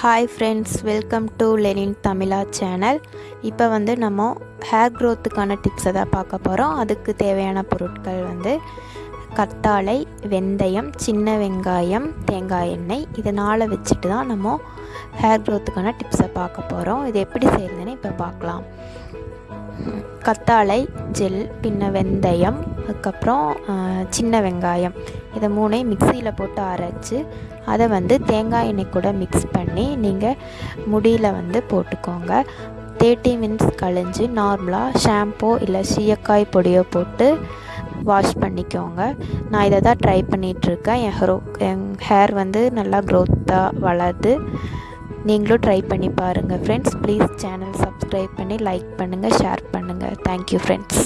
Hi friends welcome to Lenin Tamizha channel இப்போ வந்து நம்ம ஹேர் க்ரோத்துக்கான டிப்ஸை தான் பார்க்க போகிறோம் அதுக்கு தேவையான பொருட்கள் வந்து கத்தாழை வெந்தயம் சின்ன வெங்காயம் தேங்காய் எண்ணெய். இதனால் வச்சுட்டு தான் நம்ம ஹேர் க்ரோத்துக்கான டிப்ஸை பார்க்க போகிறோம் இது எப்படி செய்கிறதுன்னு இப்போ பார்க்கலாம். கத்தாழை ஜெல் பின்ன வெந்தயம் அதுக்கப்புறம் சின்ன வெங்காயம். இதை மூணையும் மிக்சியில் போட்டு அரைச்சி அதை வந்து தேங்காய் எண்ணெய் கூட மிக்ஸ் பண்ணி நீங்கள் முடியில் வந்து போட்டுக்கோங்க. தேர்ட்டி மினிட்ஸ் கழிஞ்சு நார்மலாக ஷாம்போ இல்லை சீயக்காய் பொடியோ போட்டு வாஷ் பண்ணிக்கோங்க. நான் இதை தான் ட்ரை பண்ணிகிட்ருக்கேன் என் ஹரோ என் ஹேர் வந்து நல்லா க்ரோத்தாக வளருது. நீங்களும் ட்ரை பண்ணி பாருங்கள் ஃப்ரெண்ட்ஸ் ப்ளீஸ் சேனல் சப்ஸ்கிரைப் பண்ணி லைக் பண்ணுங்கள் ஷேர் பண்ணுங்கள் தேங்க்யூ ஃப்ரெண்ட்ஸ்